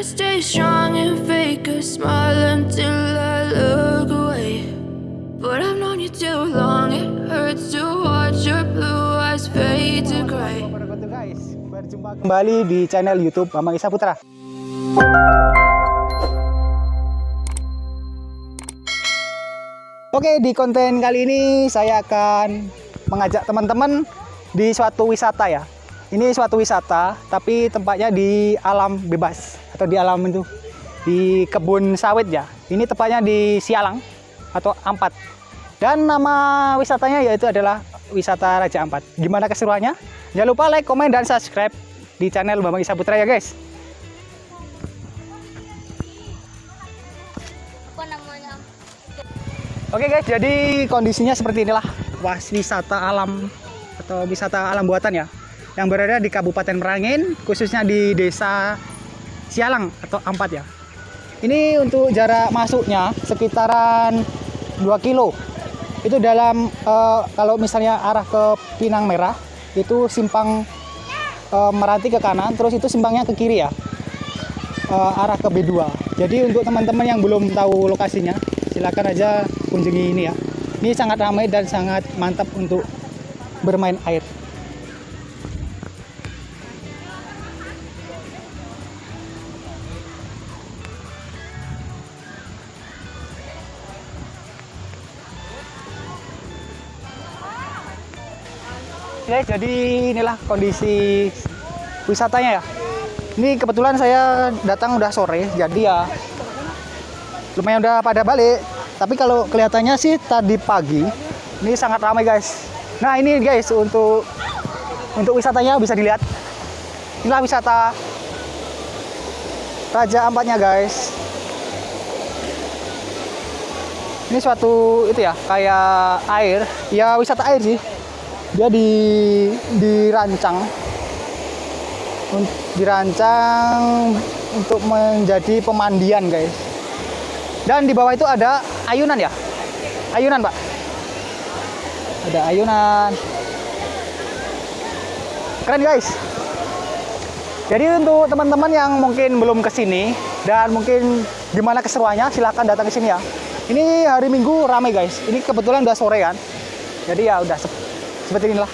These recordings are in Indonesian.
To stay strong and fake a smile until I look away. But I've known you too long, it hurts to watch your blue eyes fade to gray. Berjumpa kembali di channel youtube Bambang Isa Putra Oke di konten kali ini saya akan mengajak teman-teman di suatu wisata ya Ini suatu wisata tapi tempatnya di alam bebas Atau di alam itu di kebun sawit ya Ini tempatnya di Sialang atau Ampat dan nama wisatanya yaitu adalah wisata Raja Ampat. Gimana keseruannya? Jangan lupa like, komen, dan subscribe di channel Bambang Isa Putra ya guys. Oke guys, jadi kondisinya seperti inilah was wisata alam atau wisata alam buatan ya, yang berada di Kabupaten Merangin, khususnya di Desa Sialang atau Ampat ya. Ini untuk jarak masuknya sekitaran 2 kilo. Itu dalam eh, kalau misalnya arah ke Pinang Merah itu simpang eh, Meranti ke kanan, terus itu simpangnya ke kiri ya. eh, arah ke B2. Jadi untuk teman-teman yang belum tahu lokasinya, silakan aja kunjungi ini ya. Ini sangat ramai dan sangat mantap untuk bermain air. Oke, jadi inilah kondisi wisatanya ya. Ini kebetulan saya datang udah sore, jadi ya lumayan udah pada balik. Tapi kalau kelihatannya sih tadi pagi ini sangat ramai guys. Nah ini guys untuk untuk wisatanya bisa dilihat. Inilah wisata Raja Ampatnya guys. Ini suatu itu ya kayak air, ya wisata air sih. Dia di dirancang dirancang untuk menjadi pemandian guys. Dan di bawah itu ada ayunan ya? Ayunan, Pak. Ada ayunan. Keren, guys. Jadi untuk teman-teman yang mungkin belum ke sini dan mungkin gimana keseruannya, silahkan datang ke sini ya. Ini hari Minggu ramai, guys. Ini kebetulan udah sore kan. Jadi ya udah sep- seperti inilah.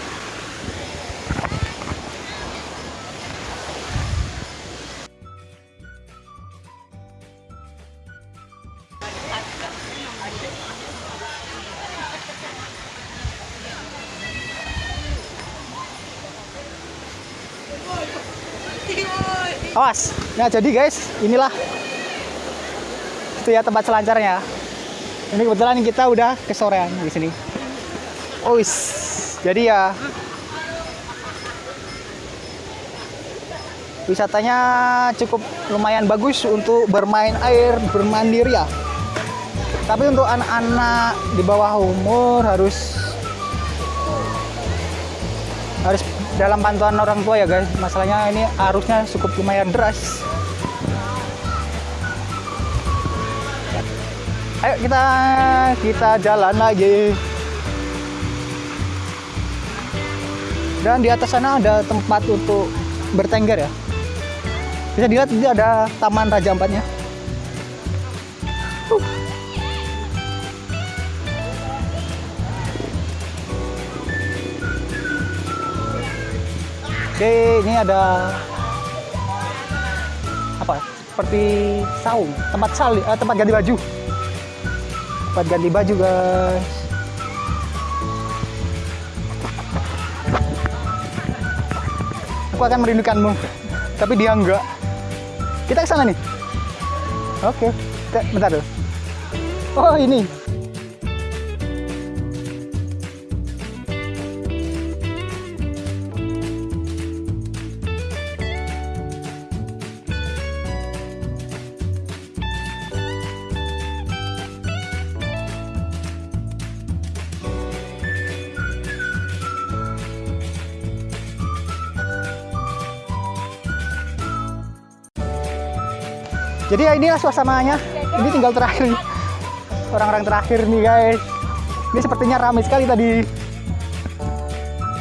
Awas. Nah, jadi guys, inilah itu ya tempat selancarnya. Ini kebetulan kita udah kesorean di sini. Oh, wis. Jadi ya wisatanya cukup lumayan bagus untuk bermain air, bermandir ya. Tapi untuk anak-anak di bawah umur harus harus dalam pantauan orang tua ya guys. Masalahnya ini arusnya cukup lumayan deras. Ayo kita kita jalan lagi dan di atas sana ada tempat untuk bertengger ya bisa dilihat ini ada taman raja ampatnya Uh. Oke, ini ada apa? Seperti saung, tempat sali, eh, tempat ganti baju. Tempat ganti baju, guys. Aku akan merindukanmu, tapi dia enggak. Kita ke sana nih. Oke, kita, bentar dulu. Oh, ini. Jadi ya inilah suasananya. Ini tinggal terakhir orang-orang terakhir nih guys. Ini sepertinya ramai sekali tadi.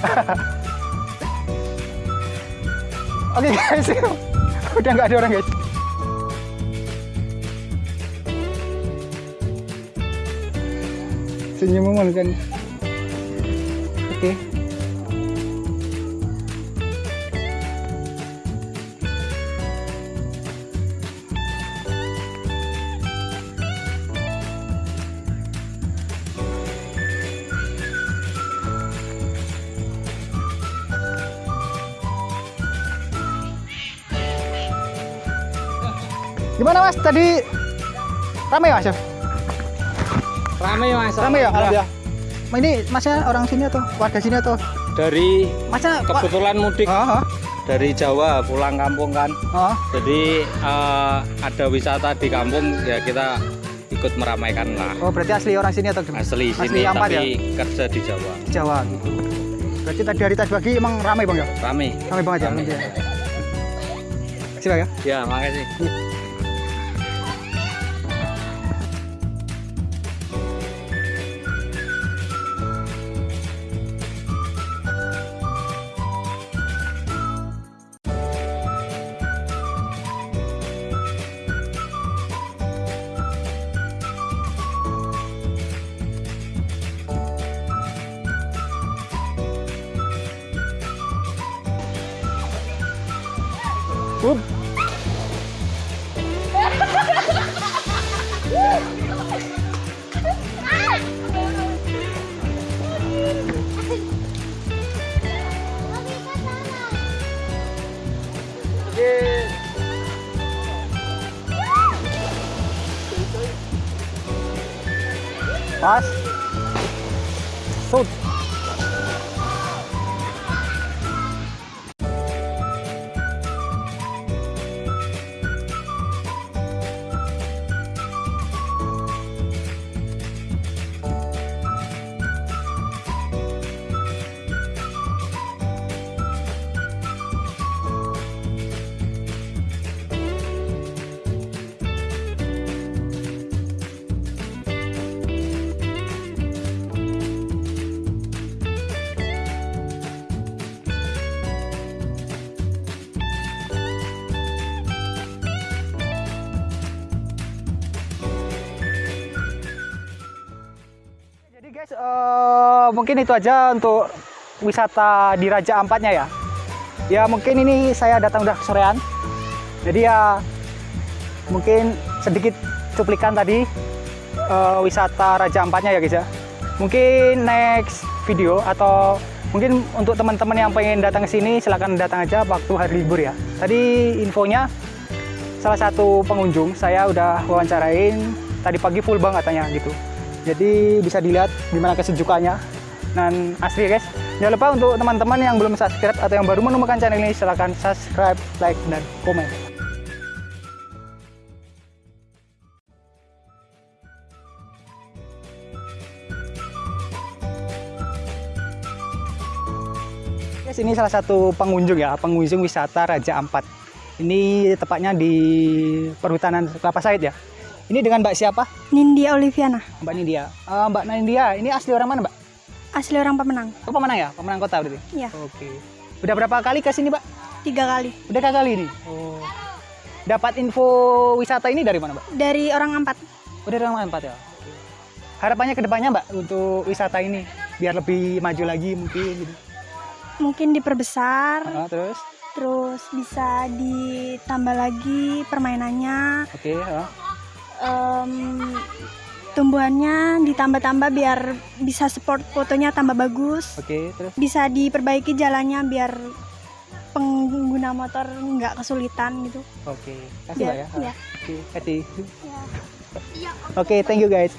Oke okay, guys, udah nggak ada orang guys. Senyum kan. Gimana mas tadi ramai mas? Chef? Rame mas. Ramai ya? Alhamdulillah. Ma, Ini masnya orang sini atau warga sini atau? Dari Masnya kebetulan mudik Oh, oh, dari Jawa pulang kampung kan. oh. Jadi eh, ada wisata di kampung ya kita ikut meramaikan lah. Oh, berarti asli orang sini atau gimana? Asli Asli sini Ampat tapi ya? kerja di Jawa. Jawa gitu. Berarti tadi dari tas bagi emang ramai bang ya? Rame. Ramai banget ya? Silakan ya. Ya makasih. tudo. Passa. Mungkin itu aja untuk wisata di Raja Ampatnya ya. Ya mungkin ini saya datang udah kesorean. Jadi ya mungkin sedikit cuplikan tadi eh, wisata Raja Ampatnya ya guys ya. Mungkin next video atau mungkin untuk teman-teman yang pengen datang ke sini silahkan datang aja waktu hari libur ya. Tadi infonya salah satu pengunjung saya udah wawancarain tadi pagi full banget katanya gitu jadi bisa dilihat gimana kesejukannya dan asli guys jangan lupa untuk teman-teman yang belum subscribe atau yang baru menemukan channel ini silahkan subscribe like dan komen Guys, ini salah satu pengunjung ya, pengunjung wisata Raja Ampat. Ini tepatnya di perhutanan Kelapa Sawit ya. Ini dengan Mbak siapa? Nindya Oliviana, Mbak Nindia. Eh, Mbak Nindia, ini asli orang mana, Mbak? Asli orang pemenang. Oh, pemenang ya? Pemenang kota berarti? Iya, Oke. Udah berapa kali ke sini, Mbak? tiga kali. Udah kali kali ini? Oh. Dapat info wisata ini dari mana, Mbak? Dari orang empat. Udah dari orang empat ya? Harapannya ke depannya, Mbak, untuk wisata ini biar lebih maju lagi mungkin gitu. Mungkin diperbesar, Ah, terus? terus bisa ditambah lagi permainannya, Oke, ah. em, tumbuhannya ditambah-tambah biar bisa support fotonya tambah bagus. Oke, terus? Bisa diperbaiki jalannya biar pengguna motor nggak kesulitan gitu. Oke. Kasih, Mbak Biar, ya. Ah, ya. Oke, kasih. ya. Oke, thank you guys.